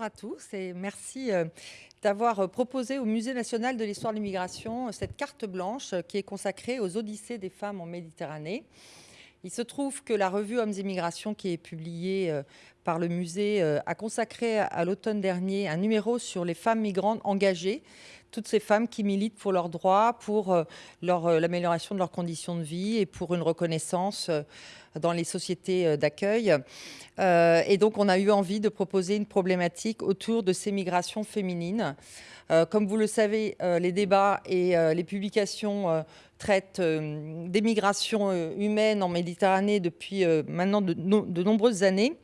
À tous et merci euh, d'avoir euh, proposé au Musée national de l'histoire de l'immigration euh, cette carte blanche qui est consacrée aux odyssées des femmes en Méditerranée. Il se trouve que la revue Hommes et Migrations qui est publiée par le musée a consacré à l'automne dernier un numéro sur les femmes migrantes engagées toutes ces femmes qui militent pour leurs droits, pour euh, euh, l'amélioration de leurs conditions de vie et pour une reconnaissance euh, dans les sociétés d'accueil. et donc, on a eu envie de proposer une problématique autour de ces migrations féminines. comme vous le savez, les débats et les publications traitent des migrations humaines en Méditerranée depuis maintenant de, nombreuses années.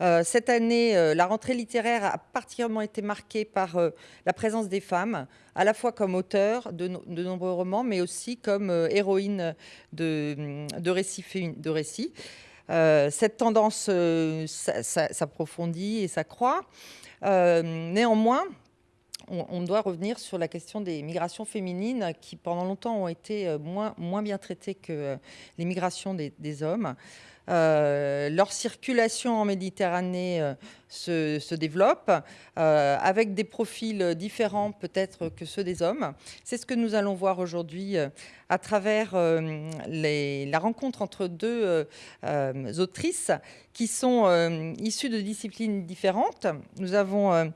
Euh, cette année, euh, la rentrée littéraire a particulièrement été marquée par euh, la présence des femmes, à la fois comme auteurs de, nombreux romans, mais aussi comme héroïnes de, récits. De récits. cette tendance s'approfondit et s'accroît. néanmoins, on, doit revenir sur la question des migrations féminines qui, pendant longtemps, ont été moins, moins bien traitées que les migrations des hommes. Euh, leur circulation en Méditerranée euh, se, développe euh, avec des profils différents peut-être que ceux des hommes. C'est ce que nous allons voir aujourd'hui à travers la rencontre entre deux autrices qui sont issues de disciplines différentes. Nous avons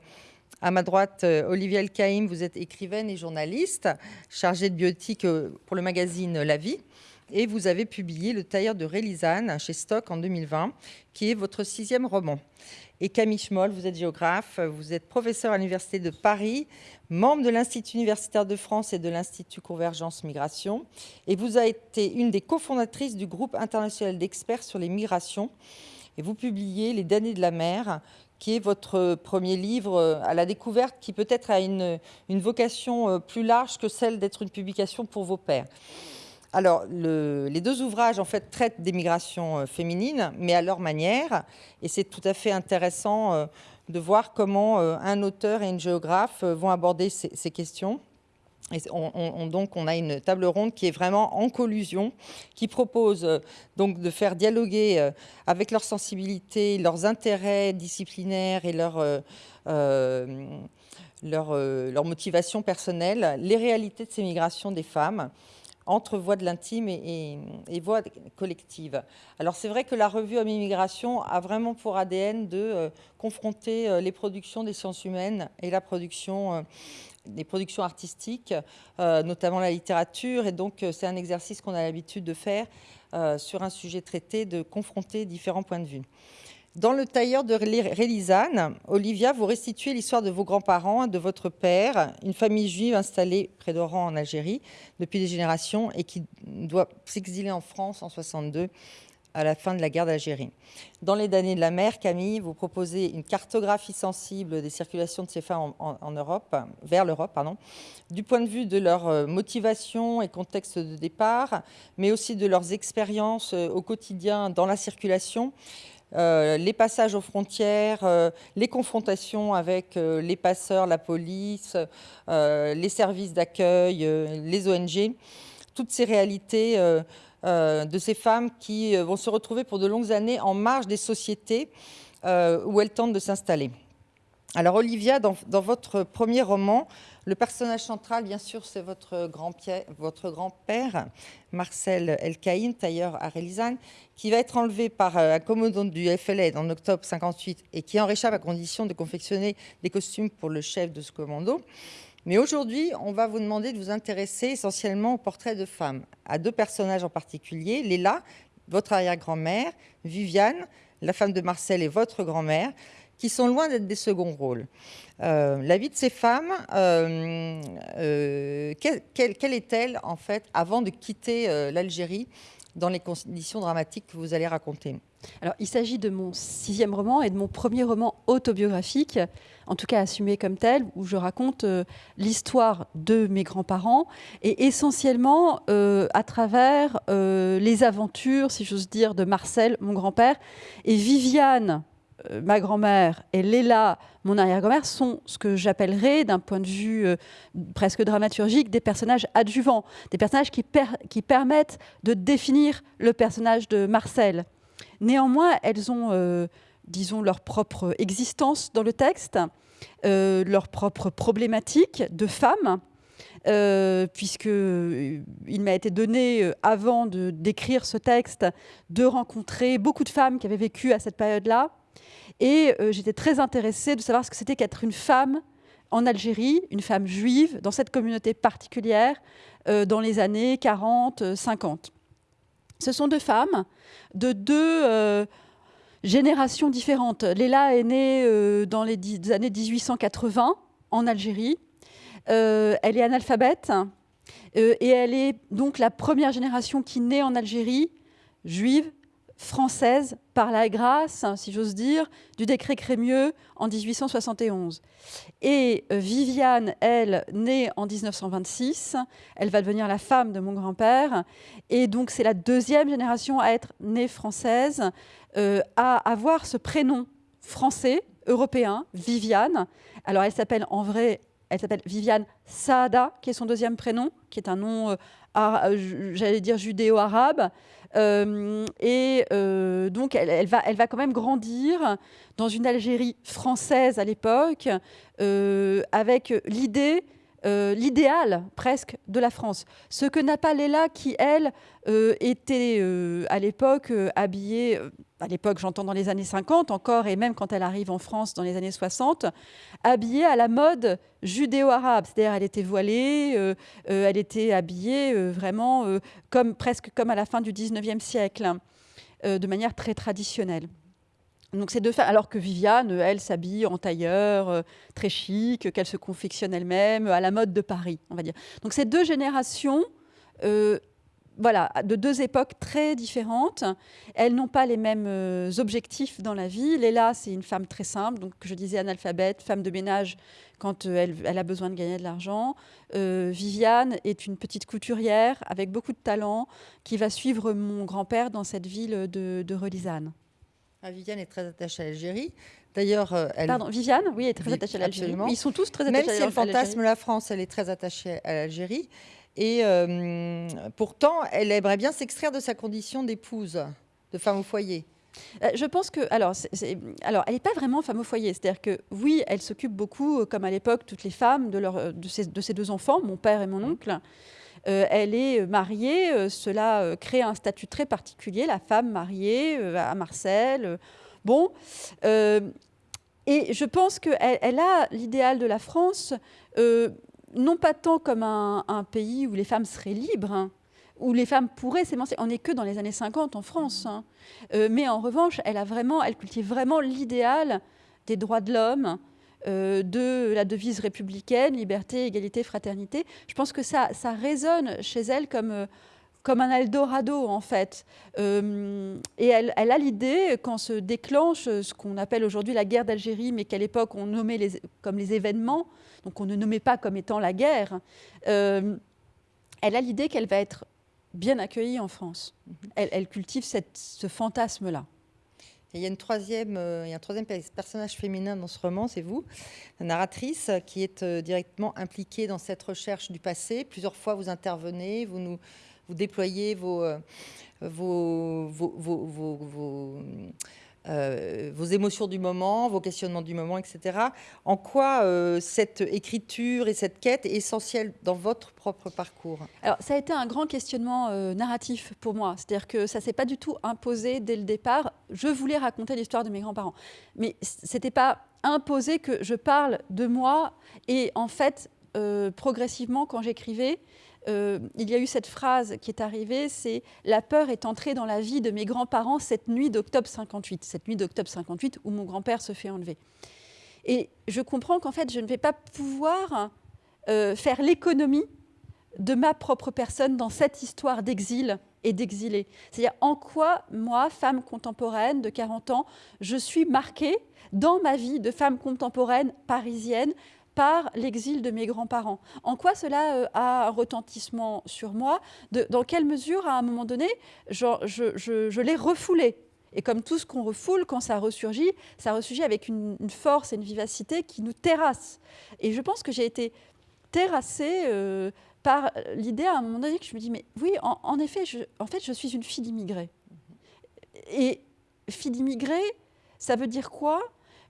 à ma droite, Olivier Elkaïm, vous êtes écrivaine et journaliste, chargée de biotique pour le magazine La Vie et vous avez publié Le tailleur de Rélisane chez Stock en 2020, qui est votre sixième roman. Et Camille Schmoll, vous êtes géographe, vous êtes professeur à l'Université de Paris, membre de l'Institut universitaire de France et de l'Institut Convergence Migration, et vous avez été une des cofondatrices du groupe international d'experts sur les migrations. Et vous publiez Les damnés de la mer, qui est votre premier livre à la découverte, qui peut-être a une, une vocation euh, plus large que celle d'être une publication pour vos pairs. Alors, les deux ouvrages, en fait, traitent des migrations euh, féminines, mais à leur manière. Et c'est tout à fait intéressant euh, de voir comment euh, un auteur et une géographe vont aborder ces, questions. On, donc, on a une table ronde qui est vraiment en collusion, qui propose donc de faire dialoguer avec leurs sensibilités, leurs intérêts disciplinaires et leur, leur, leur motivation personnelle, les réalités de ces migrations des femmes entre voix de l'intime et, voix collective. Alors c'est vrai que la revue Homme Immigration a vraiment pour ADN de euh, confronter euh, les productions des sciences humaines et la production euh, des productions artistiques, notamment la littérature. Et donc c'est un exercice qu'on a l'habitude de faire sur un sujet traité, de confronter différents points de vue. Dans le tailleur de Rélisane, Olivia, vous restituez l'histoire de vos grands-parents, de votre père, une famille juive installée près d'Oran en Algérie depuis des générations et qui doit s'exiler en France en 62 à la fin de la guerre d'Algérie. Dans Les damnés de la mer, Camille, vous proposez une cartographie sensible des circulations de ces femmes en, Europe, vers l'Europe, pardon, du point de vue de leur euh, motivation et contexte de départ, mais aussi de leurs expériences euh, au quotidien dans la circulation, euh, les passages aux frontières, les confrontations avec les passeurs, la police, les services d'accueil, les ONG, toutes ces réalités de ces femmes qui vont se retrouver pour de longues années en marge des sociétés où elles tentent de s'installer. Alors Olivia, dans, votre premier roman, le personnage central, bien sûr, c'est votre grand-père, Marcel Elkaïn, tailleur à Rélisane, qui va être enlevé par euh, un commandant du FLN en octobre 58 et qui en réchappe à condition de confectionner des costumes pour le chef de ce commando. Mais aujourd'hui, on va vous demander de vous intéresser essentiellement au portrait de femmes, à deux personnages en particulier, Léla, votre arrière-grand-mère, Viviane, la femme de Marcel et votre grand-mère, qui sont loin d'être des seconds rôles. Euh, la vie de ces femmes, euh, euh, quelle, est-elle en fait avant de quitter l'Algérie? Dans les conditions dramatiques que vous allez raconter. Alors, il s'agit de mon sixième roman et de mon premier roman autobiographique, en tout cas assumé comme tel, où je raconte euh, l'histoire de mes grands-parents et essentiellement euh, à travers euh, les aventures, si j'ose dire, de Marcel, mon grand-père, et Viviane, ma grand-mère, et Léla, mon arrière-grand-mère, sont ce que j'appellerais, d'un point de vue presque dramaturgique, des personnages adjuvants, des personnages qui, permettent de définir le personnage de Marcel. Néanmoins, elles ont, euh, disons, leur propre existence dans le texte, euh, leur propre problématique de femme, euh, puisque il m'a été donné, avant d'écrire ce texte, de rencontrer beaucoup de femmes qui avaient vécu à cette période-là. Et j'étais très intéressée de savoir ce que c'était qu'être une femme en Algérie, une femme juive, dans cette communauté particulière, dans les années 40, 50. Ce sont deux femmes de deux euh, générations différentes. Léla est née euh, dans les années 1880 en Algérie. Euh, elle est analphabète et elle est donc la première génération qui naît en Algérie, juive, française par la grâce, si j'ose dire, du décret Crémieux en 1871. Et euh, Viviane, elle, née en 1926, elle va devenir la femme de mon grand-père. Et donc c'est la deuxième génération à être née française, euh, à avoir ce prénom français, européen, Viviane. Alors elle s'appelle en vrai, elle s'appelle Viviane Saada, qui est son deuxième prénom, qui est un nom, euh, j'allais dire judéo-arabe. Euh, et euh, donc, elle, va, elle va quand même grandir dans une Algérie française à l'époque, euh, avec l'idée l'idéal presque de la France. Ce que n'a pas Léla qui, elle, était à l'époque habillée à l'époque, j'entends dans les années 50 encore, et même quand elle arrive en France dans les années 60, habillée à la mode judéo-arabe. C'est-à-dire, elle était voilée, euh, euh, elle était habillée euh, vraiment comme, presque comme à la fin du 19e siècle, de manière très traditionnelle. Donc ces deux femmes, alors que Viviane, elle, s'habille en tailleur, très chic, qu'elle se confectionne elle-même, à la mode de Paris, on va dire. Donc ces deux générations voilà, de deux époques très différentes. Elles n'ont pas les mêmes euh, objectifs dans la vie. Léla, c'est une femme très simple, donc je disais analphabète, femme de ménage quand euh, elle, a besoin de gagner de l'argent. Euh, Viviane est une petite couturière avec beaucoup de talent qui va suivre mon grand-père dans cette ville de, de Relisane. Ah, Viviane est très attachée à l'Algérie. D'ailleurs, elle... Pardon, Viviane, oui, est très attachée à l'Algérie. Ils sont tous très attachés à l'Algérie. Même si elle fantasme la France, elle est très attachée à l'Algérie. Et euh, pourtant, elle aimerait bien s'extraire de sa condition d'épouse, de femme au foyer. Euh, je pense que, alors, alors elle n'est pas vraiment femme au foyer. C'est-à-dire que, oui, elle s'occupe beaucoup, euh, comme à l'époque, toutes les femmes, de, leur, de, ses, de, ses, deux enfants, mon père et mon oncle. Elle est mariée, cela crée un statut très particulier, la femme mariée à Marcel. bon, et je pense qu'elle elle a l'idéal de la France non pas tant comme un, pays où les femmes seraient libres, hein, où les femmes pourraient s'émanciper. On n'est que dans les années 50 en France. Hein. Euh, mais en revanche, elle, a vraiment, elle cultive vraiment l'idéal des droits de l'homme, euh, de la devise républicaine, liberté, égalité, fraternité. Je pense que ça, ça résonne chez elle comme, euh, comme un Eldorado, en fait. et elle, elle a l'idée, quand se déclenche ce qu'on appelle aujourd'hui la guerre d'Algérie, mais qu'à l'époque on nommait les, comme les événements, donc on ne nommait pas comme étant la guerre, euh, elle a l'idée qu'elle va être bien accueillie en France. Mhm. Elle, cultive ce fantasme-là. Il y a une troisième, euh, il y a un troisième personnage féminin dans ce roman, c'est vous, la narratrice, qui est euh, directement impliquée dans cette recherche du passé. Plusieurs fois, vous intervenez, vous nous, vous déployez vos, vos, vos euh, vos émotions du moment, vos questionnements du moment, etc. En quoi euh, cette écriture et cette quête est essentielle dans votre propre parcours? Alors, ça a été un grand questionnement euh, narratif pour moi. C'est-à-dire que ça ne s'est pas du tout imposé dès le départ. Je voulais raconter l'histoire de mes grands-parents. Mais ce n'était pas imposé que je parle de moi. Et en fait, progressivement, quand j'écrivais, euh, il y a eu cette phrase qui est arrivée, c'est « La peur est entrée dans la vie de mes grands-parents cette nuit d'octobre 58 », cette nuit d'octobre 58 où mon grand-père se fait enlever. Et je comprends qu'en fait, je ne vais pas pouvoir euh, faire l'économie de ma propre personne dans cette histoire d'exil et d'exilés. C'est-à-dire en quoi, moi, femme contemporaine de 40 ans, je suis marquée dans ma vie de femme contemporaine parisienne par l'exil de mes grands-parents. En quoi cela euh, a un retentissement sur moi Dans quelle mesure, à un moment donné, je, l'ai refoulé? Et comme tout ce qu'on refoule, quand ça ressurgit, ça ressurgit avec une, force et une vivacité qui nous terrassent. Et je pense que j'ai été terrassée euh, par l'idée à un moment donné que je me dis, mais oui, en, effet, je, en fait, je suis une fille d'immigrés. Et fille d'immigrés, ça veut dire quoi?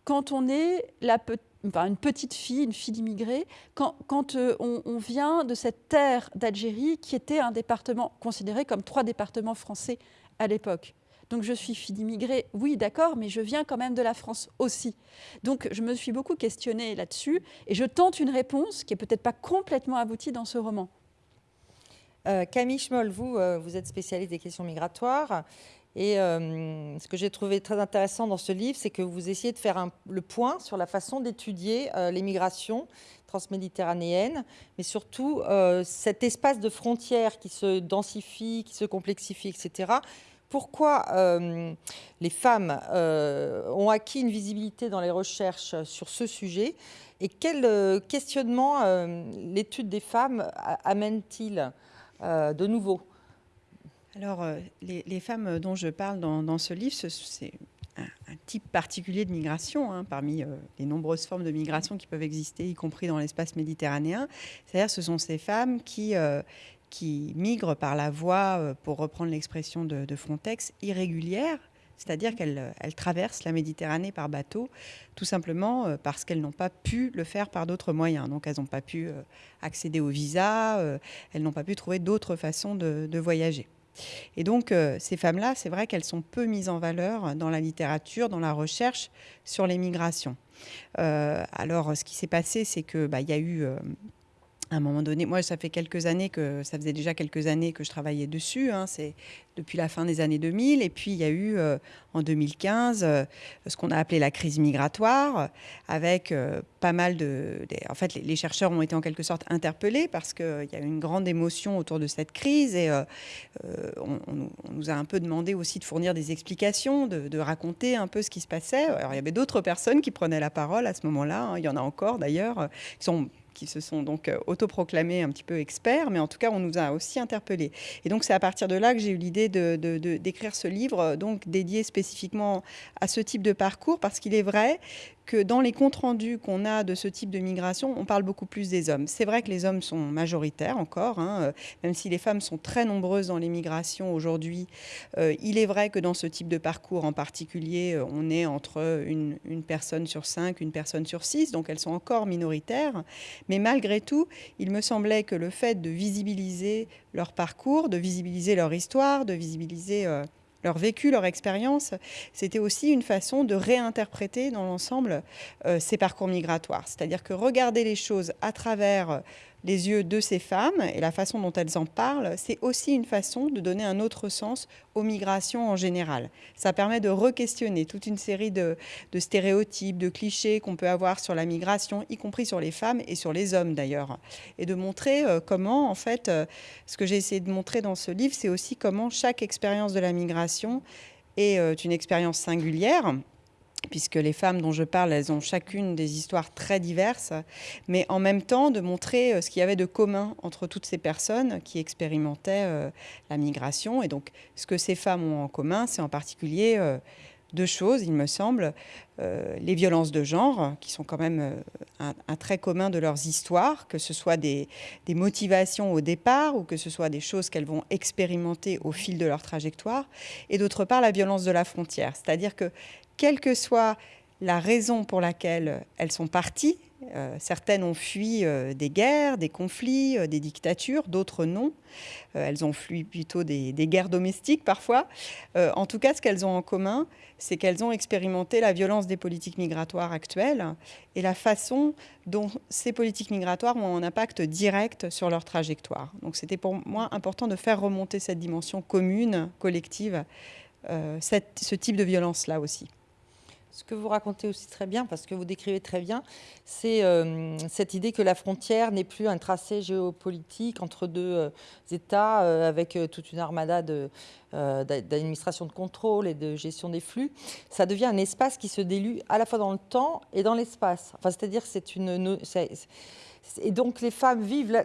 Quand on est la une petite fille, une fille d'immigrés, quand, quand euh, on, vient de cette terre d'Algérie qui était un département considéré comme trois départements français à l'époque. Donc je suis fille d'immigrés, oui d'accord, mais je viens quand même de la France aussi. Donc je me suis beaucoup questionnée là-dessus et je tente une réponse qui est peut-être pas complètement aboutie dans ce roman. Euh, Camille Schmoll, vous, euh, vous êtes spécialiste des questions migratoires. Et euh, ce que j'ai trouvé très intéressant dans ce livre, c'est que vous essayez de faire le point sur la façon d'étudier les migrations transméditerranéennes, mais surtout cet espace de frontières qui se densifie, qui se complexifie, etc pourquoi euh, les femmes euh, ont acquis une visibilité dans les recherches sur ce sujet et quel euh, questionnement l'étude des femmes amène-t-il de nouveau? Alors, les, femmes dont je parle dans, ce livre, c'est un, type particulier de migration, hein, parmi les nombreuses formes de migration qui peuvent exister, y compris dans l'espace méditerranéen. C'est-à-dire ce sont ces femmes qui, qui migrent par la voie, euh, pour reprendre l'expression de, Frontex, irrégulière, c'est-à-dire qu'elles euh, traversent la Méditerranée par bateau, tout simplement euh, parce qu'elles n'ont pas pu le faire par d'autres moyens. Donc elles n'ont pas pu accéder au visa, elles n'ont pas pu trouver d'autres façons de, voyager. Et donc ces femmes-là, c'est vrai qu'elles sont peu mises en valeur dans la littérature, dans la recherche sur les migrations. alors ce qui s'est passé, c'est qu'il bah, y a eu à un moment donné, moi, ça fait quelques années que ça faisait déjà quelques années que je travaillais dessus. Hein, c'est depuis la fin des années 2000. Et puis il y a eu euh, en 2015 euh, ce qu'on a appelé la crise migratoire, avec euh, pas mal de. en fait, les, chercheurs ont été en quelque sorte interpellés parce qu'il y a eu une grande émotion autour de cette crise et on, nous a un peu demandé aussi de fournir des explications, de, raconter un peu ce qui se passait. Alors il y avait d'autres personnes qui prenaient la parole à ce moment-là. Hein, il y en a encore d'ailleurs qui sont qui se sont donc euh, autoproclamés un petit peu experts, mais en tout cas, on nous a aussi interpellés. Et donc, c'est à partir de là que j'ai eu l'idée d'écrire de, ce livre, donc dédié spécifiquement à ce type de parcours, parce qu'il est vrai que dans les comptes rendus qu'on a de ce type de migration, on parle beaucoup plus des hommes. C'est vrai que les hommes sont majoritaires encore, hein, euh, même si les femmes sont très nombreuses dans les migrations aujourd'hui. Euh, il est vrai que dans ce type de parcours en particulier, euh, on est entre une, une, personne sur cinq, une personne sur six, donc elles sont encore minoritaires. Mais malgré tout, il me semblait que le fait de visibiliser leur parcours, de visibiliser leur histoire, de visibiliser leur vécu, leur expérience, c'était aussi une façon de réinterpréter dans l'ensemble euh, ces parcours migratoires. C'est-à-dire que regarder les choses à travers les yeux de ces femmes et la façon dont elles en parlent, c'est aussi une façon de donner un autre sens aux migrations en général. Ça permet de re-questionner toute une série de, stéréotypes, de clichés qu'on peut avoir sur la migration, y compris sur les femmes et sur les hommes d'ailleurs. Et de montrer euh, comment, en fait, euh, ce que j'ai essayé de montrer dans ce livre, c'est aussi comment chaque expérience de la migration est euh, une expérience singulière puisque les femmes dont je parle, elles ont chacune des histoires très diverses, mais en même temps de montrer euh, ce qu'il y avait de commun entre toutes ces personnes qui expérimentaient euh, la migration. Et donc, ce que ces femmes ont en commun, c'est en particulier euh, deux choses, il me semble. les violences de genre, qui sont quand même un, trait commun de leurs histoires, que ce soit des, des motivations au départ ou que ce soit des choses qu'elles vont expérimenter au fil de leur trajectoire. Et d'autre part, la violence de la frontière. C'est-à-dire que quelle que soit la raison pour laquelle elles sont parties. Euh, certaines ont fui euh, des guerres, des conflits, euh, des dictatures, d'autres non. elles ont fui plutôt des, guerres domestiques parfois. en tout cas, ce qu'elles ont en commun, c'est qu'elles ont expérimenté la violence des politiques migratoires actuelles et la façon dont ces politiques migratoires ont un impact direct sur leur trajectoire. Donc c'était pour moi important de faire remonter cette dimension commune, collective, ce type de violence-là aussi. Ce que vous racontez aussi très bien, parce que vous décrivez très bien, c'est euh, cette idée que la frontière n'est plus un tracé géopolitique entre deux euh, États euh, avec toute une armada d'administration de, contrôle et de gestion des flux. Ça devient un espace qui se délue à la fois dans le temps et dans l'espace. Enfin, c'est-à-dire c'est une... Et donc les femmes vivent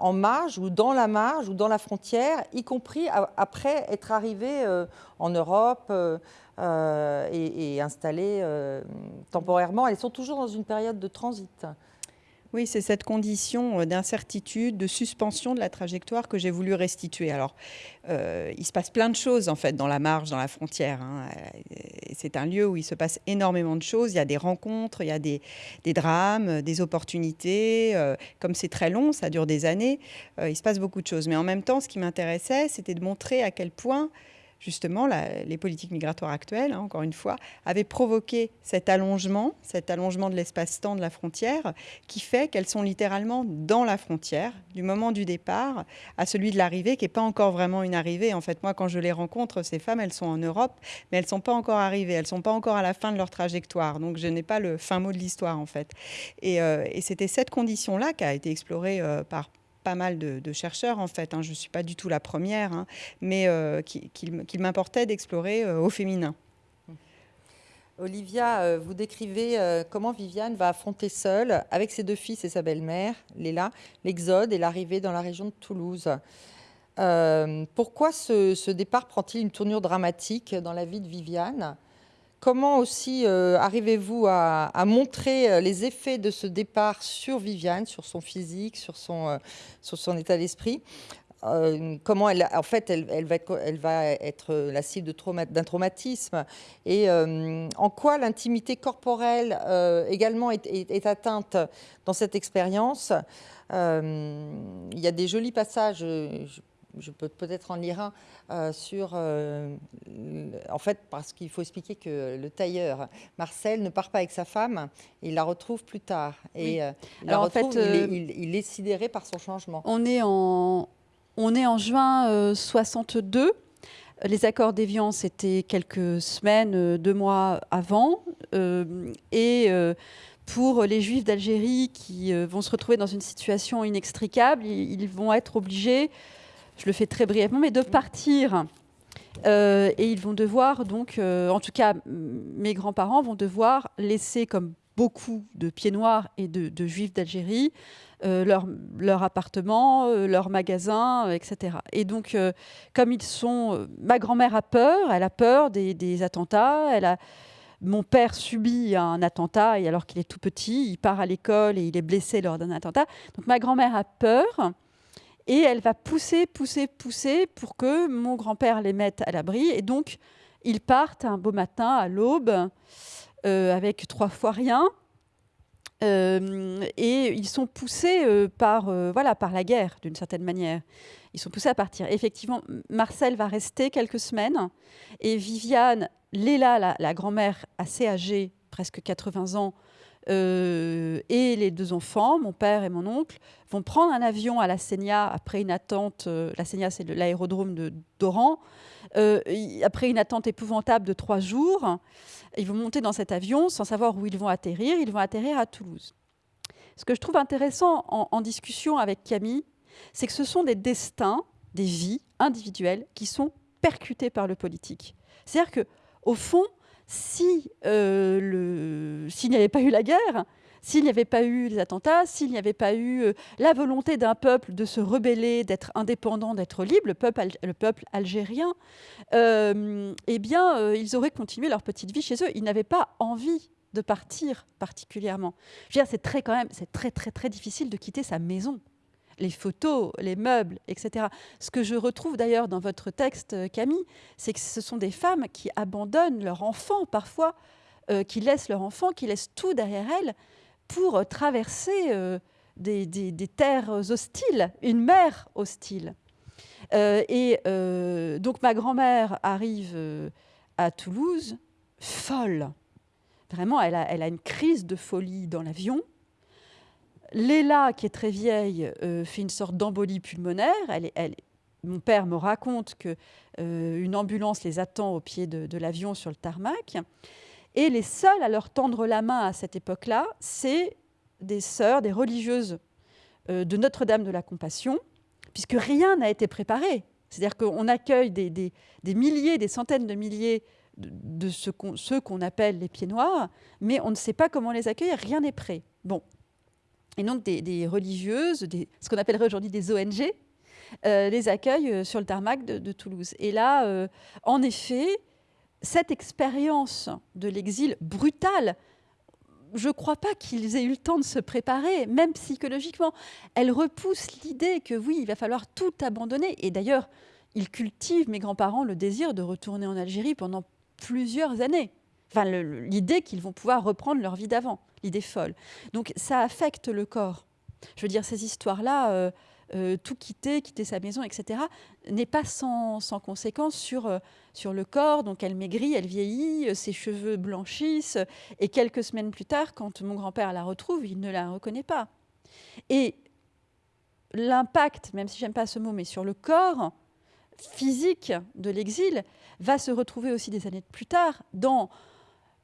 en marge ou dans la marge ou dans la frontière, y compris après être arrivées en Europe, euh, et, installées euh, temporairement. Elles sont toujours dans une période de transit. Oui, c'est cette condition euh, d'incertitude, de suspension de la trajectoire que j'ai voulu restituer. Alors, il se passe plein de choses en fait dans la marge, dans la frontière. Hein. C'est un lieu où il se passe énormément de choses. Il y a des rencontres, il y a des, drames, des opportunités. comme c'est très long, ça dure des années, il se passe beaucoup de choses. Mais en même temps, ce qui m'intéressait, c'était de montrer à quel point justement, les politiques migratoires actuelles, hein, encore une fois, avaient provoqué cet allongement, cet allongement de l'espace-temps de la frontière, qui fait qu'elles sont littéralement dans la frontière, du moment du départ à celui de l'arrivée, qui n'est pas encore vraiment une arrivée. En fait, moi, quand je les rencontre, ces femmes, elles sont en Europe, mais elles ne sont pas encore arrivées, elles ne sont pas encore à la fin de leur trajectoire. Donc, je n'ai pas le fin mot de l'histoire, en fait. Et, euh, c'était cette condition-là qui a été explorée euh, par pas mal de, chercheurs en fait, hein. je ne suis pas du tout la première, hein, mais euh, qu'il m'importait d'explorer euh, au féminin. Olivia, euh, vous décrivez comment Viviane va affronter seule, avec ses deux fils et sa belle-mère, Léla, l'exode et l'arrivée dans la région de Toulouse. pourquoi ce départ prend-il une tournure dramatique dans la vie de Viviane? Comment aussi euh, arrivez-vous à, montrer euh, les effets de ce départ sur Viviane, sur son physique, sur son, euh, état d'esprit? Comment elle, en fait, elle, va, être, la cible d'un traumatisme? Et en quoi l'intimité corporelle également est, atteinte dans cette expérience? il y a des jolis passages, peux peut-être en lire un euh, sur. Euh, en fait, parce qu'il faut expliquer que le tailleur Marcel ne part pas avec sa femme, il la retrouve plus tard. Et euh, il, en fait, il, est, sidéré par son changement. On est en, on est en juin 62. Les accords d'Évian, c'était quelques semaines, deux mois avant. et pour les Juifs d'Algérie qui vont se retrouver dans une situation inextricable, ils vont être obligés je le fais très brièvement, mais de partir. Euh, et ils vont devoir, donc, euh, en tout cas, mes grands-parents vont devoir laisser, comme beaucoup de pieds noirs et de, juifs d'Algérie, euh, leur, leur, appartement, leur magasin, etc. Et donc, comme ils sont. ma grand-mère a peur, elle a peur des, des, attentats, elle a. Mon père subit un attentat et alors qu'il est tout petit, il part à l'école et il est blessé lors d'un attentat. Donc ma grand-mère a peur. Et elle va pousser, pousser, pousser pour que mon grand-père les mette à l'abri. Et donc, ils partent un beau matin à l'aube euh, avec trois fois rien. Euh, et ils sont poussés euh, par, voilà, par la guerre, d'une certaine manière. Ils sont poussés à partir. Effectivement, Marcel va rester quelques semaines. Et Viviane, Léla, la, la grand-mère assez âgée, presque 80 ans, euh, et les deux enfants, mon père et mon oncle, vont prendre un avion à la Seigneur après une attente. Euh, la Seigneur, c'est l'aérodrome de d'Oran. Euh, après une attente épouvantable de trois jours, ils vont monter dans cet avion sans savoir où ils vont atterrir. Ils vont atterrir à Toulouse. Ce que je trouve intéressant en, discussion avec Camille, c'est que ce sont des destins, des vies individuelles qui sont percutés par le politique. C'est-à-dire que, au fond, si euh, s'il n'y avait pas eu la guerre, s'il n'y avait pas eu les attentats, s'il n'y avait pas eu euh, la volonté d'un peuple de se rebeller, d'être indépendant, d'être libre, le peuple, le peuple algérien, euh, eh bien, ils auraient continué leur petite vie chez eux. Ils n'avaient pas envie de partir particulièrement. Je veux dire, c'est très quand même, c'est très très très difficile de quitter sa maison les photos, les meubles, etc. Ce que je retrouve d'ailleurs dans votre texte, euh, Camille, c'est que ce sont des femmes qui abandonnent leur enfant parfois, euh, qui laissent leur enfant, qui laissent tout derrière elles pour euh, traverser des, terres hostiles, une mer hostile. et donc ma grand-mère arrive à Toulouse, folle. Vraiment, elle a une crise de folie dans l'avion. Léla, qui est très vieille, euh, fait une sorte d'embolie pulmonaire. mon père me raconte qu'une euh, ambulance les attend au pied de, l'avion sur le tarmac. Et les seuls à leur tendre la main à cette époque-là, c'est des sœurs, des religieuses euh, de Notre-Dame de la Compassion, puisque rien n'a été préparé. C'est-à-dire qu'on accueille des, milliers, des centaines de milliers de, ceux qu'on appelle les pieds noirs, mais on ne sait pas comment les accueillir, rien n'est prêt. Bon. Et donc des, religieuses, ce qu'on appellerait aujourd'hui des ONG, euh, les accueillent euh, sur le tarmac de, Toulouse. Et là, en effet, cette expérience de l'exil brutal, je ne crois pas qu'ils aient eu le temps de se préparer, même psychologiquement. Elle repousse l'idée que oui, il va falloir tout abandonner. Et d'ailleurs, ils cultivent, mes grands-parents, le désir de retourner en Algérie pendant plusieurs années. Enfin, l'idée qu'ils vont pouvoir reprendre leur vie d'avant, l'idée folle. Donc ça affecte le corps. Je veux dire, ces histoires-là, euh, euh, tout quitter, quitter sa maison, etc., n'est pas sans, conséquence sur, euh, sur le corps. Donc elle maigrit, elle vieillit, euh, ses cheveux blanchissent. Et quelques semaines plus tard, quand mon grand-père la retrouve, il ne la reconnaît pas. Et l'impact, même si j'aime pas ce mot, mais sur le corps physique de l'exil, va se retrouver aussi des années plus tard dans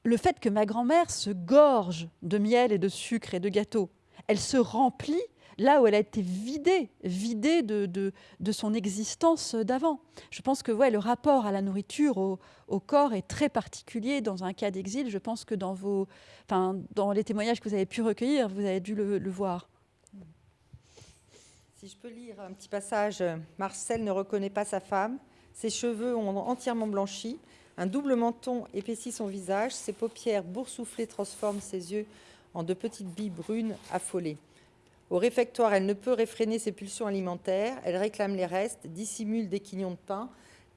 le fait que ma grand-mère se gorge de miel et de sucre et de gâteaux. Elle se remplit là où elle a été vidée, vidée de, de, son existence d'avant. Je pense que ouais, le rapport à la nourriture, au, corps est très particulier dans un cas d'exil. Je pense que dans, vos, dans les témoignages que vous avez pu recueillir, vous avez dû le, le voir. Si je peux lire un petit passage, Marcel ne reconnaît pas sa femme, ses cheveux ont entièrement blanchi, un double menton épaissit son visage, ses paupières boursouflées transforment ses yeux en de petites billes brunes affolées. Au réfectoire, elle ne peut réfréner ses pulsions alimentaires. Elle réclame les restes, dissimule des quignons de pain,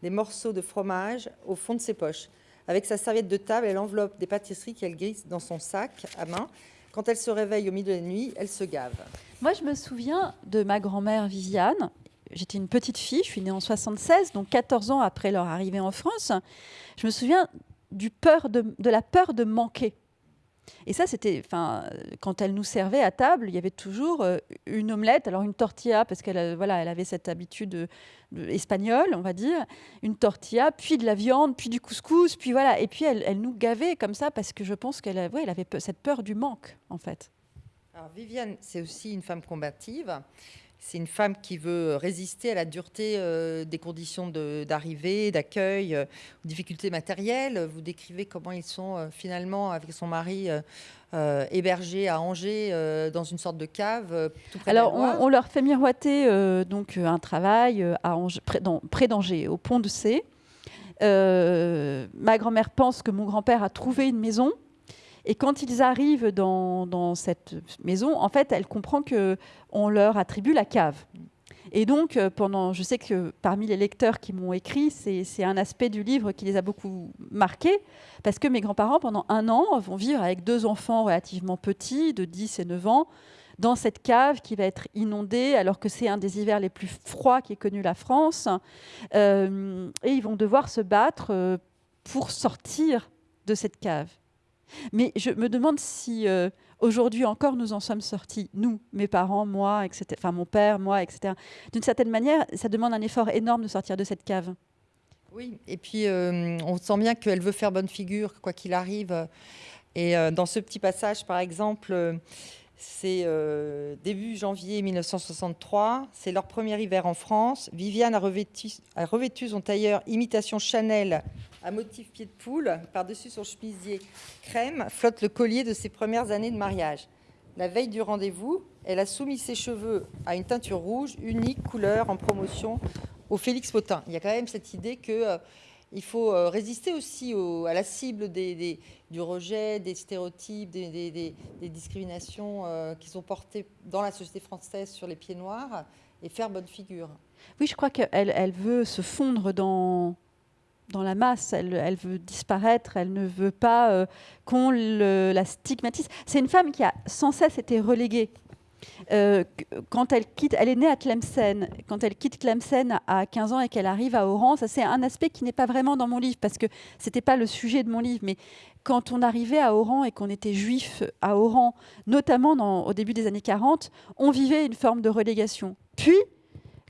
des morceaux de fromage au fond de ses poches. Avec sa serviette de table, elle enveloppe des pâtisseries qu'elle glisse dans son sac à main. Quand elle se réveille au milieu de la nuit, elle se gave. Moi, je me souviens de ma grand-mère Viviane. J'étais une petite fille, je suis née en 76, donc 14 ans après leur arrivée en France. Je me souviens du peur de la peur de manquer. Et ça, c'était, enfin, quand elle nous servait à table, il y avait toujours euh, une omelette, alors une tortilla, parce qu'elle euh, voilà, elle avait cette habitude espagnole, on va dire, une tortilla, puis de la viande, puis du couscous, puis voilà. Et puis elle, elle nous gavait comme ça, parce que je pense qu'elle ouais, elle avait cette peur du manque, en fait. Alors Viviane, c'est aussi une femme combative. C'est une femme qui veut résister à la dureté euh, des conditions d'arrivée, d'accueil, euh, aux difficultés matérielles. Vous décrivez comment ils sont euh, finalement, avec son mari, hébergés à Angers dans une sorte de cave. Tout près Alors, on, leur fait miroiter donc un travail à près d'Angers, au pont de C. ma grand-mère pense que mon grand-père a trouvé une maison et quand ils arrivent dans, cette maison, en fait, elle comprend que on leur attribue la cave. Et donc, euh, pendant, je sais que parmi les lecteurs qui m'ont écrit, c'est un aspect du livre qui les a beaucoup marqués, parce que mes grands-parents, pendant un an, vont vivre avec deux enfants relativement petits, de 10 et 9 ans, dans cette cave qui va être inondée, alors que c'est un des hivers les plus froids qui ait connu la France. Euh, et ils vont devoir se battre euh, pour sortir de cette cave. Mais je me demande si euh, aujourd'hui encore nous en sommes sortis, nous, mes parents, moi, etc. Enfin, mon père, moi, etc. D'une certaine manière, ça demande un effort énorme de sortir de cette cave. Oui, et puis euh, on sent bien qu'elle veut faire bonne figure, quoi qu'il arrive. Et euh, dans ce petit passage, par exemple, c'est début janvier 1963, c'est leur premier hiver en France. Viviane a revêtu, a revêtu son tailleur imitation Chanel à motif pied de poule, par-dessus son chemisier crème, flotte le collier de ses premières années de mariage. La veille du rendez-vous, elle a soumis ses cheveux à une teinture rouge, unique couleur en promotion au Félix Potin. Il y a quand même cette idée que euh, il faut euh, résister aussi à la cible du rejet, des stéréotypes, des, discriminations euh, qui sont portées dans la société française sur les pieds noirs et faire bonne figure. Oui, je crois qu'elle elle veut se fondre dans, dans la masse, elle, veut disparaître, elle ne veut pas euh, qu'on la stigmatise. C'est une femme qui a sans cesse été reléguée. Euh, quand elle quitte, elle est née à Tlemcen. Quand elle quitte Tlemcen à 15 ans et qu'elle arrive à Oran, ça c'est un aspect qui n'est pas vraiment dans mon livre parce que c'était pas le sujet de mon livre. Mais quand on arrivait à Oran et qu'on était juif à Oran, notamment au début des années 40, on vivait une forme de relégation. Puis,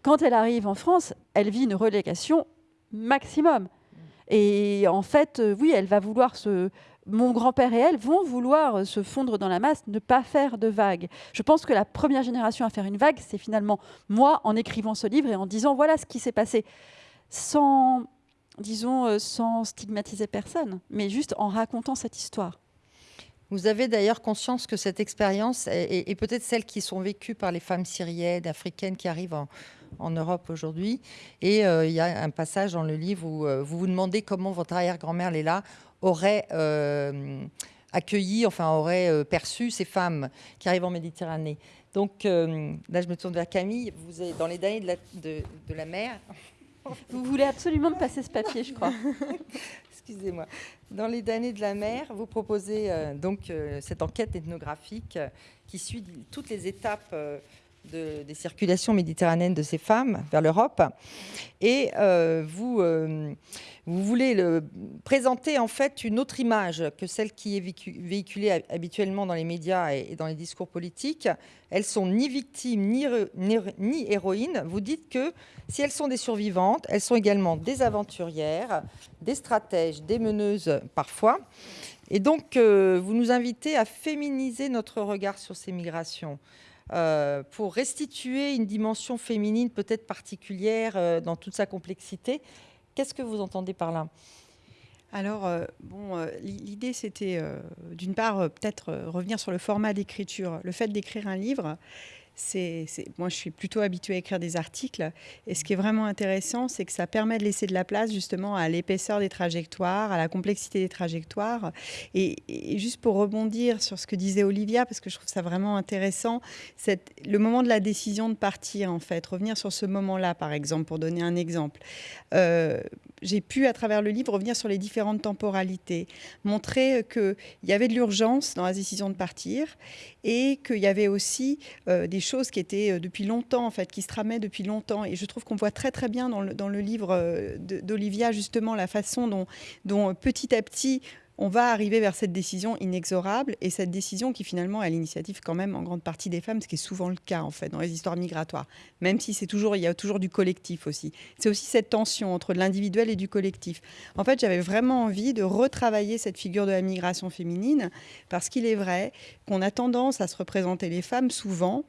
quand elle arrive en France, elle vit une relégation maximum. Et en fait, euh, oui, elle va vouloir se mon grand-père et elle vont vouloir se fondre dans la masse, ne pas faire de vagues. Je pense que la première génération à faire une vague, c'est finalement moi en écrivant ce livre et en disant voilà ce qui s'est passé, sans, disons, euh, sans stigmatiser personne, mais juste en racontant cette histoire. Vous avez d'ailleurs conscience que cette expérience est, peut-être celle qui sont vécues par les femmes syriennes, africaines qui arrivent en, Europe aujourd'hui. Et euh, il y a un passage dans le livre où euh, vous vous demandez comment votre arrière-grand-mère Léla aurait euh, accueilli, enfin aurait perçu ces femmes qui arrivent en Méditerranée. Donc là, je me tourne vers Camille. Vous êtes dans les derniers de la, de la mer. Vous voulez absolument me passer ce papier, je crois. Excusez-moi. Dans les damnés de la mer, vous proposez euh, donc euh, cette enquête ethnographique euh, qui suit toutes les étapes des circulations méditerranéennes de ces femmes vers l'Europe. Et vous, vous voulez le, présenter en fait une autre image que celle qui est véhiculée habituellement dans les médias et, dans les discours politiques. Elles sont ni victimes ni, ni héroïnes. Vous dites que si elles sont des survivantes, elles sont également des aventurières, des stratèges, des meneuses parfois. Et donc, euh, vous nous invitez à féminiser notre regard sur ces migrations. Euh, pour restituer une dimension féminine peut-être particulière euh, dans toute sa complexité. Qu'est-ce que vous entendez par là? Alors, bon, l'idée, c'était d'une part peut-être revenir sur le format d'écriture. Le fait d'écrire un livre, moi, je suis plutôt habituée à écrire des articles. Et ce qui est vraiment intéressant, c'est que ça permet de laisser de la place justement à l'épaisseur des trajectoires, à la complexité des trajectoires. Et, juste pour rebondir sur ce que disait Olivia, parce que je trouve ça vraiment intéressant, c'est le moment de la décision de partir, en fait, revenir sur ce moment-là, par exemple, pour donner un exemple. Euh, j'ai pu, à travers le livre, revenir sur les différentes temporalités, montrer qu'il y avait de l'urgence dans la décision de partir et qu'il y avait aussi euh, des choses qui étaient euh, depuis longtemps, en fait, qui se tramaient depuis longtemps. Et je trouve qu'on voit très très bien dans le, dans le livre euh, d'Olivia justement la façon dont, dont petit à petit on va arriver vers cette décision inexorable et cette décision qui finalement est l'initiative quand même en grande partie des femmes, ce qui est souvent le cas en fait dans les histoires migratoires, même si c'est toujours il y a toujours du collectif aussi. C'est aussi cette tension entre l'individuel et du collectif. En fait, j'avais vraiment envie de retravailler cette figure de la migration féminine parce qu'il est vrai qu'on a tendance à se représenter les femmes souvent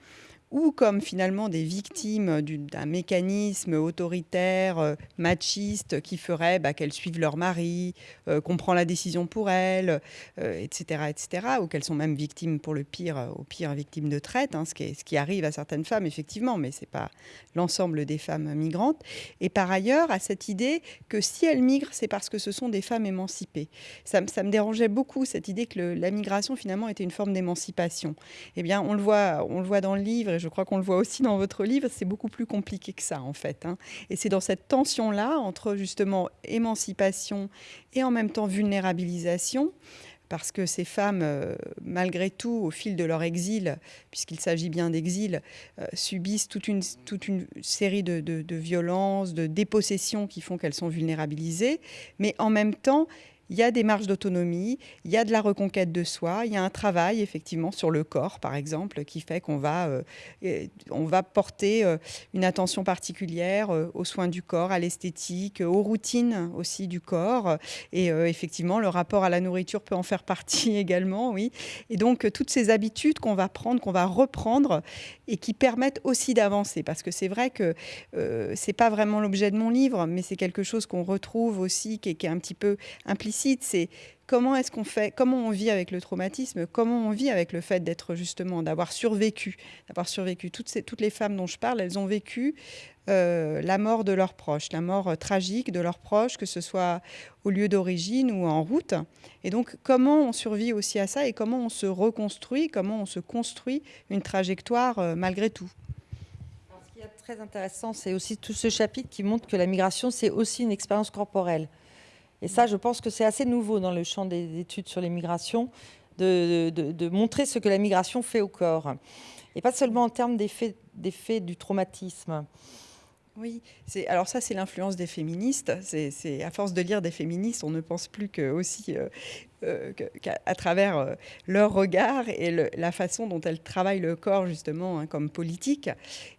ou comme finalement des victimes d'un mécanisme autoritaire, euh, machiste, qui ferait bah, qu'elles suivent leur mari, euh, qu'on prend la décision pour elles, etc., euh, etc., ou qu'elles sont même victimes pour le pire, au pire victimes de traite, hein, ce, qui arrive à certaines femmes, effectivement, mais ce n'est pas l'ensemble des femmes migrantes. Et par ailleurs, à cette idée que si elles migrent, c'est parce que ce sont des femmes émancipées. Ça, me dérangeait beaucoup, cette idée que la migration, finalement, était une forme d'émancipation. Eh bien, on le voit, on le voit dans le livre, je crois qu'on le voit aussi dans votre livre, c'est beaucoup plus compliqué que ça en fait. Hein. Et c'est dans cette tension-là entre justement émancipation et en même temps vulnérabilisation parce que ces femmes, euh, malgré tout, au fil de leur exil, puisqu'il s'agit bien d'exil, euh, subissent toute une, série de violences, de dépossessions qui font qu'elles sont vulnérabilisées, mais en même temps, il y a des marges d'autonomie, il y a de la reconquête de soi, il y a un travail effectivement sur le corps, par exemple, qui fait qu'on va, euh, va porter euh, une attention particulière euh, aux soins du corps, à l'esthétique, aux routines aussi du corps. Et effectivement, le rapport à la nourriture peut en faire partie également, oui. Et donc, toutes ces habitudes qu'on va prendre, qu'on va reprendre et qui permettent aussi d'avancer. Parce que c'est vrai que ce n'est pas vraiment l'objet de mon livre, mais c'est quelque chose qu'on retrouve aussi, qui est un petit peu implicite c'est comment est-ce qu'on fait, comment on vit avec le traumatisme, comment on vit avec le fait d'être justement, d'avoir survécu, d'avoir survécu. Toutes, les femmes dont je parle, elles ont vécu euh, la mort de leurs proches, la mort euh, tragique de leurs proches, que ce soit au lieu d'origine ou en route. Et donc, comment on survit aussi à ça et comment on se reconstruit, comment on se construit une trajectoire euh, malgré tout. ce qui est très intéressant, c'est aussi tout ce chapitre qui montre que la migration, c'est aussi une expérience corporelle. Et ça, je pense que c'est assez nouveau dans le champ des études sur les migrations, de, montrer ce que la migration fait au corps. Et pas seulement en termes d'effet du traumatisme. Oui, alors ça c'est l'influence des féministes. C'est à force de lire des féministes, on ne pense plus que aussi euh, euh, qu'à travers euh, leur regard et la façon dont elles travaillent le corps justement hein, comme politique.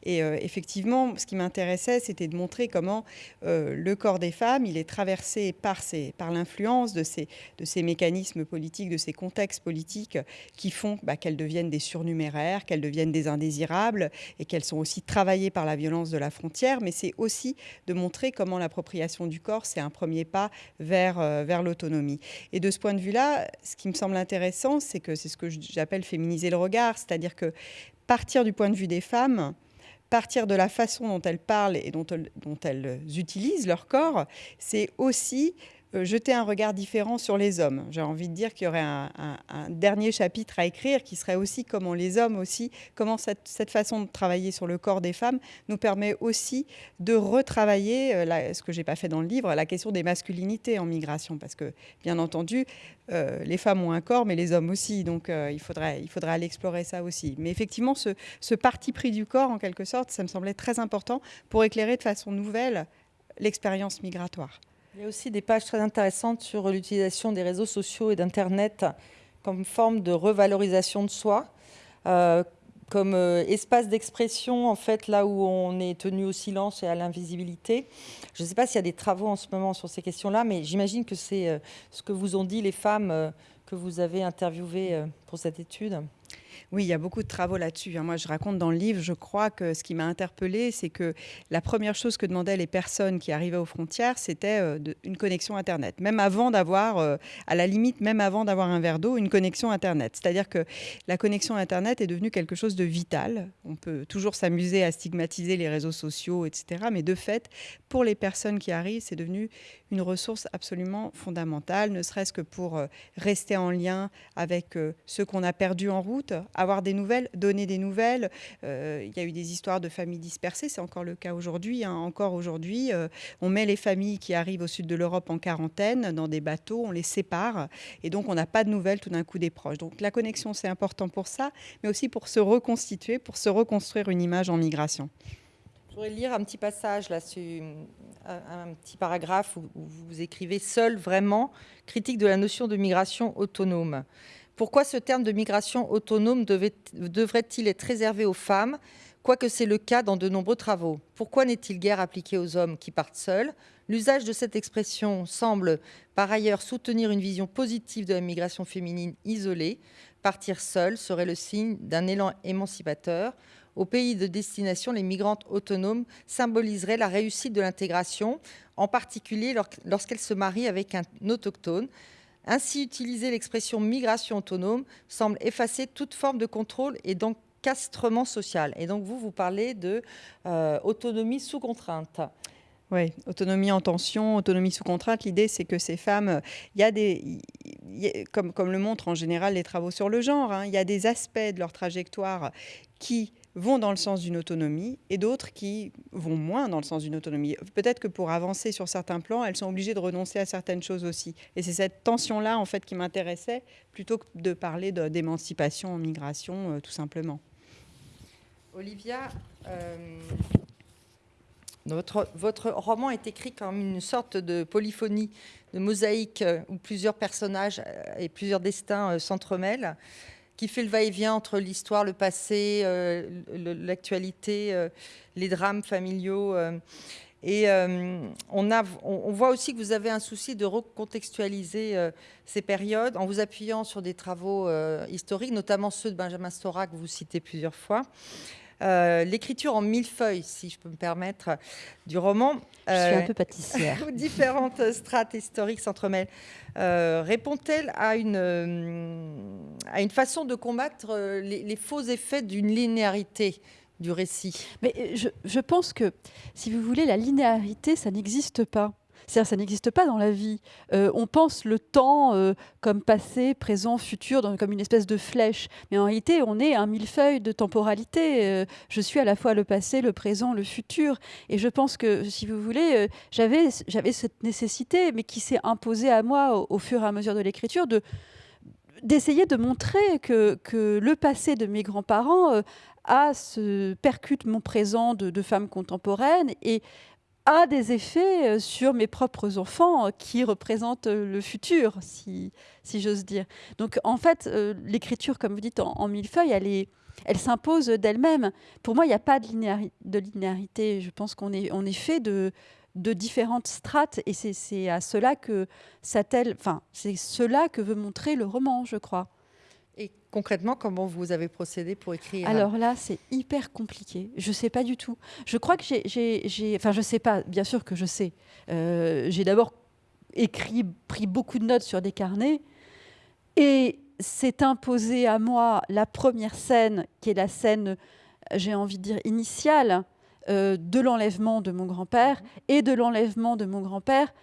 Et euh, effectivement, ce qui m'intéressait, c'était de montrer comment le corps des femmes, il est traversé par, par l'influence de ces, de ces mécanismes politiques, de ces contextes politiques qui font bah, qu'elles deviennent des surnuméraires, qu'elles deviennent des indésirables et qu'elles sont aussi travaillées par la violence de la frontière. Mais c'est aussi de montrer comment l'appropriation du corps, c'est un premier pas vers, vers l'autonomie. Et de ce point de vue là, ce qui me semble intéressant, c'est que c'est ce que j'appelle féminiser le regard, c'est-à-dire que partir du point de vue des femmes, partir de la façon dont elles parlent et dont elles utilisent leur corps, c'est aussi jeter un regard différent sur les hommes. J'ai envie de dire qu'il y aurait un, dernier chapitre à écrire qui serait aussi comment les hommes aussi, comment cette, façon de travailler sur le corps des femmes nous permet aussi de retravailler, euh, ce que j'ai pas fait dans le livre, la question des masculinités en migration. Parce que, bien entendu, euh, les femmes ont un corps, mais les hommes aussi. Donc, il, faudrait, il faudrait aller explorer ça aussi. Mais effectivement, ce parti pris du corps, en quelque sorte, ça me semblait très important pour éclairer de façon nouvelle l'expérience migratoire. Il y a aussi des pages très intéressantes sur l'utilisation des réseaux sociaux et d'Internet comme forme de revalorisation de soi, euh, comme euh, espace d'expression, en fait, là où on est tenu au silence et à l'invisibilité. Je ne sais pas s'il y a des travaux en ce moment sur ces questions-là, mais j'imagine que c'est euh, ce que vous ont dit les femmes que vous avez interviewées pour cette étude. Oui, il y a beaucoup de travaux là-dessus. Hein. Moi, je raconte dans le livre, je crois que ce qui m'a interpellée, c'est que la première chose que demandaient les personnes qui arrivaient aux frontières, c'était euh, une connexion Internet. Même avant d'avoir, euh, à la limite, même avant d'avoir un verre d'eau, une connexion Internet. C'est-à-dire que la connexion Internet est devenue quelque chose de vital. On peut toujours s'amuser à stigmatiser les réseaux sociaux, etc. Mais de fait, pour les personnes qui arrivent, c'est devenu une ressource absolument fondamentale, ne serait-ce que pour euh, rester en lien avec ceux qu'on a perdus en route, avoir des nouvelles, donner des nouvelles. Euh, il y a eu des histoires de familles dispersées, c'est encore le cas aujourd'hui. Hein. Encore aujourd'hui, euh, on met les familles qui arrivent au sud de l'Europe en quarantaine dans des bateaux, on les sépare et donc on n'a pas de nouvelles tout d'un coup des proches. Donc la connexion, c'est important pour ça, mais aussi pour se reconstituer, pour se reconstruire une image en migration. Je voudrais lire un petit passage, là, un petit paragraphe où vous écrivez « Seul, vraiment, critique de la notion de migration autonome ». Pourquoi ce terme de migration autonome devrait-il être réservé aux femmes, quoique c'est le cas dans de nombreux travaux Pourquoi n'est-il guère appliqué aux hommes qui partent seuls? L'usage de cette expression semble par ailleurs soutenir une vision positive de la migration féminine isolée. Partir seul serait le signe d'un élan émancipateur. Au pays de destination, les migrantes autonomes symboliseraient la réussite de l'intégration, en particulier lorsqu'elles se marient avec un autochtone. Ainsi, utiliser l'expression migration autonome semble effacer toute forme de contrôle et d'encastrement social. Et donc, vous, vous parlez de euh, sous contrainte. Oui, autonomie en tension, autonomie sous contrainte. L'idée, c'est que ces femmes, il y a des, comme, comme le montrent en général les travaux sur le genre, hein, il y a des aspects de leur trajectoire qui vont dans le sens d'une autonomie et d'autres qui vont moins dans le sens d'une autonomie. Peut-être que pour avancer sur certains plans, elles sont obligées de renoncer à certaines choses aussi. Et c'est cette tension-là, en fait, qui m'intéressait, plutôt que de parler d'émancipation en migration, euh, tout simplement. Olivia, euh, votre, roman est écrit comme une sorte de polyphonie, de mosaïque euh, où plusieurs personnages et plusieurs destins s'entremêlent qui fait le va-et-vient entre l'histoire, le passé, euh, l'actualité, euh, les drames familiaux. Euh. et on, a, on, voit aussi que vous avez un souci de recontextualiser ces périodes en vous appuyant sur des travaux historiques, notamment ceux de Benjamin Stora que vous citez plusieurs fois. Euh, l'écriture en mille feuilles, si je peux me permettre, du roman. Je suis un euh, peu pâtissière. où différentes strates historiques s'entremêlent. Euh, répond-elle à une, à une façon de combattre les, faux effets d'une linéarité du récit? Mais je, je pense que, si vous voulez, la linéarité, ça n'existe pas. C'est-à-dire ça n'existe pas dans la vie. Euh, on pense le temps euh, comme passé, présent, futur, comme une espèce de flèche. Mais en réalité, on est un millefeuille de temporalité. Euh, je suis à la fois le passé, le présent, le futur. Et je pense que, si vous voulez, j'avais cette nécessité, mais qui s'est imposée à moi au, fur et à mesure de l'écriture, de d'essayer de montrer que, que, le passé de mes grands-parents a ce percute mon présent de, de femme contemporaine et a des effets euh, sur mes propres enfants euh, qui représentent euh, le futur, si, si j'ose dire. Donc en fait, l'écriture, comme vous dites, en, millefeuille, elle, est, elle s'impose d'elle-même. Pour moi, il n'y a pas de, linéarité. Je pense qu'on est, on est fait de, de différentes strates et c'est à cela que enfin, c'est cela que veut montrer le roman, je crois. Et concrètement, comment vous avez procédé pour écrire Alors là, c'est hyper compliqué. Je ne sais pas du tout. Je crois que j'ai... Enfin, je ne sais pas, bien sûr que je sais. Euh, j'ai d'abord écrit, pris beaucoup de notes sur des carnets. Et s'est imposé à moi la première scène, qui est la scène, j'ai envie de dire, initiale euh, de l'enlèvement de mon grand-père. Et de l'enlèvement de mon grand-père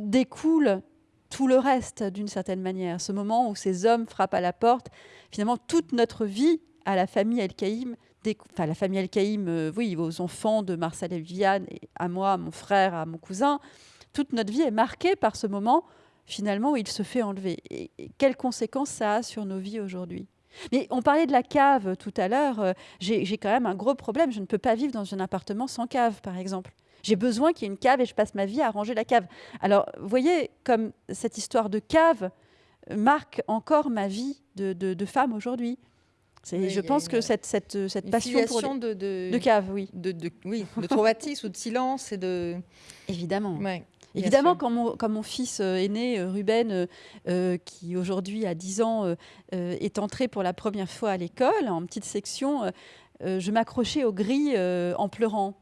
découle tout le reste d'une certaine manière. Ce moment où ces hommes frappent à la porte, finalement, toute notre vie à la famille El-Kaïm, enfin la famille El-Kaïm, euh, oui, aux enfants de Marcel et Viviane, et à moi, à mon frère, à mon cousin, toute notre vie est marquée par ce moment, finalement, où il se fait enlever. Et, quelles conséquences ça a sur nos vies aujourd'hui? Mais on parlait de la cave tout à l'heure. Euh, j'ai quand même un gros problème. Je ne peux pas vivre dans un appartement sans cave, par exemple. J'ai besoin qu'il y ait une cave et je passe ma vie à ranger la cave. Alors, vous voyez, comme cette histoire de cave marque encore ma vie de, femme aujourd'hui. je pense que cette, cette, cette passion pour de, de, de, cave, oui. De, oui, de traumatisme ou de silence et de... Évidemment. Évidemment, quand mon, quand mon, fils euh, aîné, euh, Ruben, euh, qui aujourd'hui a 10 ans, est entré pour la première fois à l'école, en petite section, je m'accrochais aux grilles en pleurant.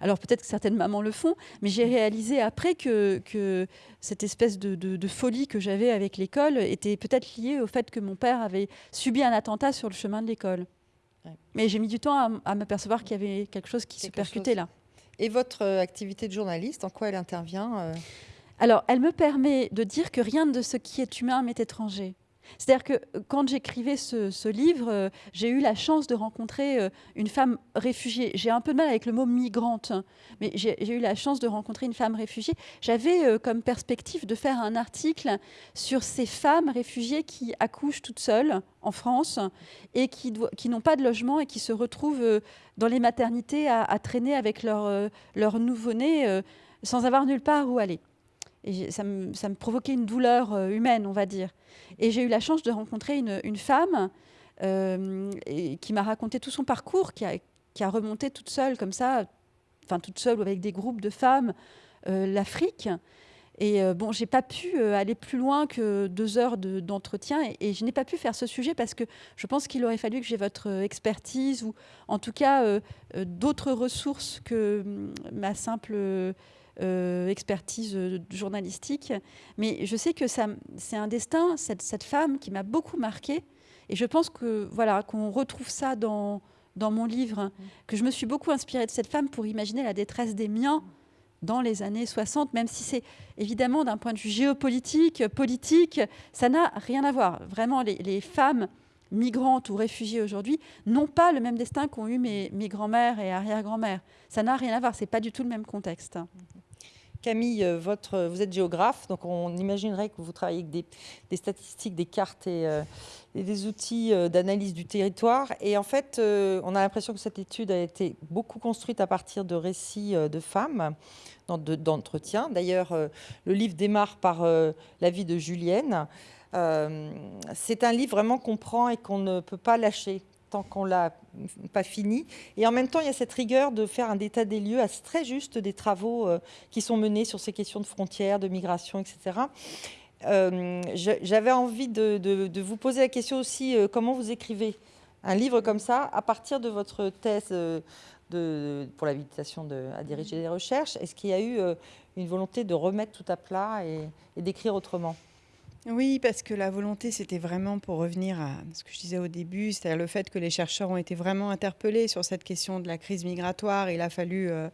Alors peut-être que certaines mamans le font, mais j'ai réalisé après que, cette espèce de, folie que j'avais avec l'école était peut-être liée au fait que mon père avait subi un attentat sur le chemin de l'école. Mais j'ai mis du temps à, m'apercevoir qu'il y avait quelque chose qui se percutait là. Et votre euh, activité de journaliste, en quoi elle intervient euh? Alors, elle me permet de dire que rien de ce qui est humain m'est étranger. C'est-à-dire que euh, quand j'écrivais ce, livre, euh, j'ai eu la chance de rencontrer euh, une femme réfugiée. J'ai un peu de mal avec le mot migrante, hein, mais j'ai eu la chance de rencontrer une femme réfugiée. J'avais comme perspective de faire un article sur ces femmes réfugiées qui accouchent toutes seules en France et qui, n'ont pas de logement et qui se retrouvent dans les maternités à, traîner avec leur nouveau-né sans avoir nulle part où aller. Et ça me, ça me, provoquait une douleur euh, humaine, on va dire. Et j'ai eu la chance de rencontrer une, une femme euh, qui m'a raconté tout son parcours, qui a, qui a, remonté toute seule, comme ça, enfin toute seule ou avec des groupes de femmes, euh, l'Afrique. Et euh, bon, j'ai pas pu aller plus loin que deux heures d'entretien et, et, je n'ai pas pu faire ce sujet parce que je pense qu'il aurait fallu que j'ai votre expertise ou en tout cas d'autres ressources que hum, ma simple euh, expertise euh, journalistique. Mais je sais que c'est un destin, cette, femme qui m'a beaucoup marquée. Et je pense que voilà qu'on retrouve ça dans, mon livre, que je me suis beaucoup inspirée de cette femme pour imaginer la détresse des miens dans les années 60, même si c'est évidemment d'un point de vue géopolitique, politique, ça n'a rien à voir. Vraiment, les, femmes migrantes ou réfugiées aujourd'hui n'ont pas le même destin qu'ont eu mes, mes grands-mères et arrière-grand-mères. Ça n'a rien à voir, c'est pas du tout le même contexte. Camille, euh, vous êtes géographe, donc on imaginerait que vous travaillez avec des, statistiques, des cartes et, euh, des outils euh, d'analyse du territoire. Et en fait, on a l'impression que cette étude a été beaucoup construite à partir de récits de femmes, d'entretien. D'ailleurs, le livre démarre par la vie de Julienne. C'est un livre vraiment qu'on prend et qu'on ne peut pas lâcher tant qu'on l'a pas fini. Et en même temps, il y a cette rigueur de faire un état des lieux très juste des travaux euh, qui sont menés sur ces questions de frontières, de migration, etc. Euh, j'avais envie de, vous poser la question aussi, euh, comment vous écrivez un livre comme ça à partir de votre thèse pour l'habilitation à diriger des recherches? Est-ce qu'il y a eu une volonté de remettre tout à plat et d'écrire autrement? Oui, parce que la volonté, c'était vraiment pour revenir à ce que je disais au début, c'est-à-dire le fait que les chercheurs ont été vraiment interpellés sur cette question de la crise migratoire. Il a fallu euh,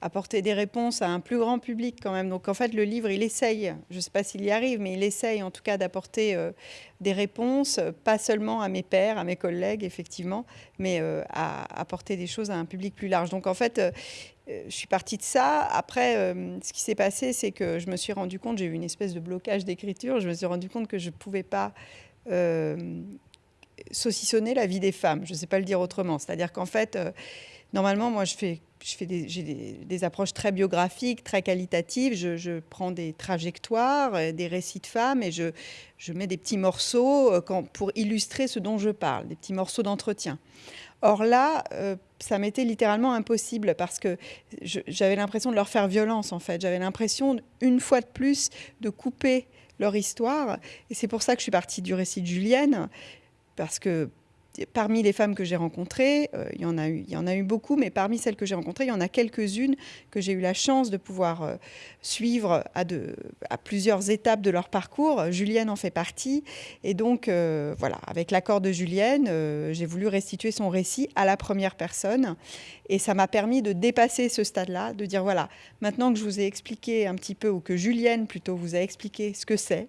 apporter des réponses à un plus grand public quand même. Donc en fait, le livre, il essaye, je ne sais pas s'il y arrive, mais il essaye en tout cas d'apporter euh, des réponses, pas seulement à mes pairs, à mes collègues, effectivement, mais euh, à apporter des choses à un public plus large. Donc en fait, je suis partie de ça. Après, euh, ce qui s'est passé, c'est que je me suis rendu compte, j'ai eu une espèce de blocage d'écriture, je me suis rendu compte que je ne pouvais pas euh, saucissonner la vie des femmes. Je ne sais pas le dire autrement. C'est-à-dire qu'en fait, normalement, moi, je fais des, approches très biographiques, très qualitatives. Je, prends des trajectoires, euh, des récits de femmes et je, mets des petits morceaux euh, pour illustrer ce dont je parle, des petits morceaux d'entretien. Or là, euh, ça m'était littéralement impossible parce que j'avais l'impression de leur faire violence en fait. J'avais l'impression, une fois de plus, de couper leur histoire. Et c'est pour ça que je suis partie du récit de Julienne, parce que parmi les femmes que j'ai rencontrées, euh, il, y en a eu, beaucoup, mais parmi celles que j'ai rencontrées, il y en a quelques-unes que j'ai eu la chance de pouvoir euh, suivre à, plusieurs étapes de leur parcours. Julienne en fait partie. Et donc, euh, voilà, avec l'accord de Julienne, j'ai voulu restituer son récit à la première personne. Et ça m'a permis de dépasser ce stade-là, de dire, voilà, maintenant que je vous ai expliqué un petit peu, ou que Julienne plutôt vous a expliqué ce que c'est,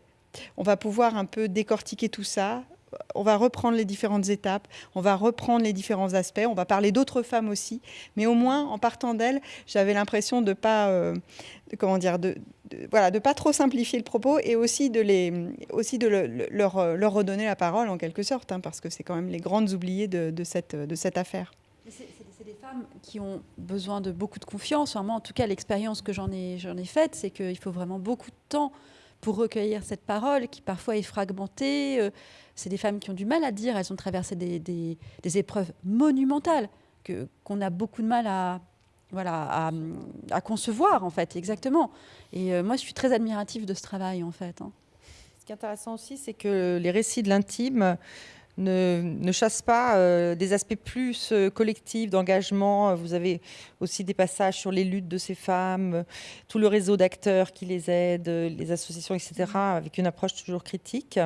on va pouvoir un peu décortiquer tout ça, on va reprendre les différentes étapes, on va reprendre les différents aspects, on va parler d'autres femmes aussi, mais au moins en partant d'elles, j'avais l'impression de pas, euh, comment dire, de, voilà, de pas trop simplifier le propos et aussi de les, aussi de leur, leur, redonner la parole en quelque sorte, hein, parce que c'est quand même les grandes oubliées de, cette, de cette affaire. C'est des femmes qui ont besoin de beaucoup de confiance. moi, en tout cas, l'expérience que j'en ai, j'en ai faite, c'est qu'il faut vraiment beaucoup de temps pour recueillir cette parole qui parfois est fragmentée. Euh, c'est des femmes qui ont du mal à dire, elles ont traversé des, des, épreuves monumentales que, qu'on a beaucoup de mal à, voilà, à, concevoir, en fait, exactement. Et euh, moi, je suis très admirative de ce travail, en fait. Hein. Ce qui est intéressant aussi, c'est que les récits de l'intime ne, chassent pas euh, des aspects plus collectifs, d'engagement. Vous avez aussi des passages sur les luttes de ces femmes, tout le réseau d'acteurs qui les aident, les associations, etc., avec une approche toujours critique.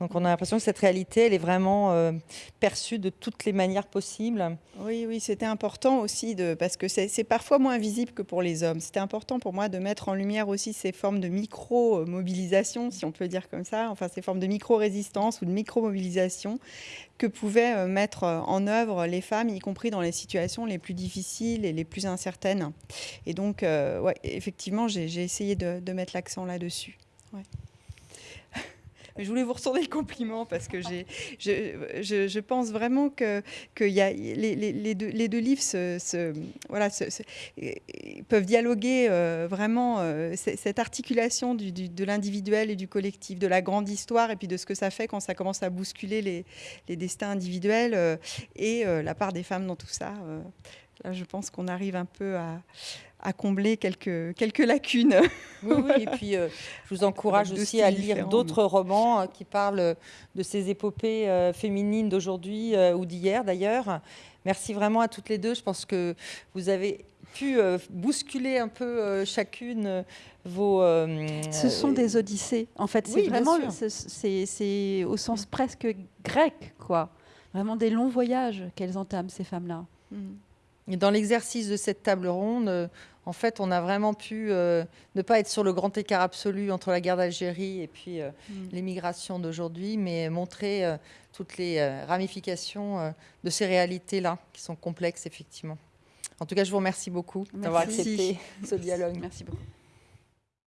Donc on a l'impression que cette réalité, elle est vraiment euh, perçue de toutes les manières possibles. Oui, oui, c'était important aussi, de, parce que c'est parfois moins visible que pour les hommes. C'était important pour moi de mettre en lumière aussi ces formes de micro-mobilisation, si on peut dire comme ça, enfin ces formes de micro-résistance ou de micro-mobilisation que pouvaient euh, mettre en œuvre les femmes, y compris dans les situations les plus difficiles et les plus incertaines. Et donc, euh, effectivement, j'ai essayé de, mettre l'accent là-dessus. Je voulais vous retourner le compliment parce que je, je, pense vraiment que, que y a, les, les, deux, les, deux, livres se, voilà, peuvent dialoguer euh, vraiment euh, cette articulation du, de l'individuel et du collectif, de la grande histoire et puis de ce que ça fait quand ça commence à bousculer les, destins individuels euh, et la part des femmes dans tout ça. Là, je pense qu'on arrive un peu à à combler quelques, quelques lacunes. Oui, oui et puis euh, je vous encourage aussi à lire d'autres romans euh, qui parlent de ces épopées euh, féminines d'aujourd'hui ou d'hier d'ailleurs. Merci vraiment à toutes les deux. Je pense que vous avez pu bousculer un peu chacune vos... Ce sont des odyssées, en fait. C'est vraiment, c'est au sens presque grec, quoi. Vraiment des longs voyages qu'elles entament, ces femmes-là. Mmh. Et dans l'exercice de cette table ronde, euh, en fait, on a vraiment pu euh, ne pas être sur le grand écart absolu entre la guerre d'Algérie et puis euh, mm. l'émigration d'aujourd'hui, mais montrer toutes les ramifications de ces réalités-là, qui sont complexes, effectivement. En tout cas, je vous remercie beaucoup d'avoir accepté ce dialogue. Merci beaucoup.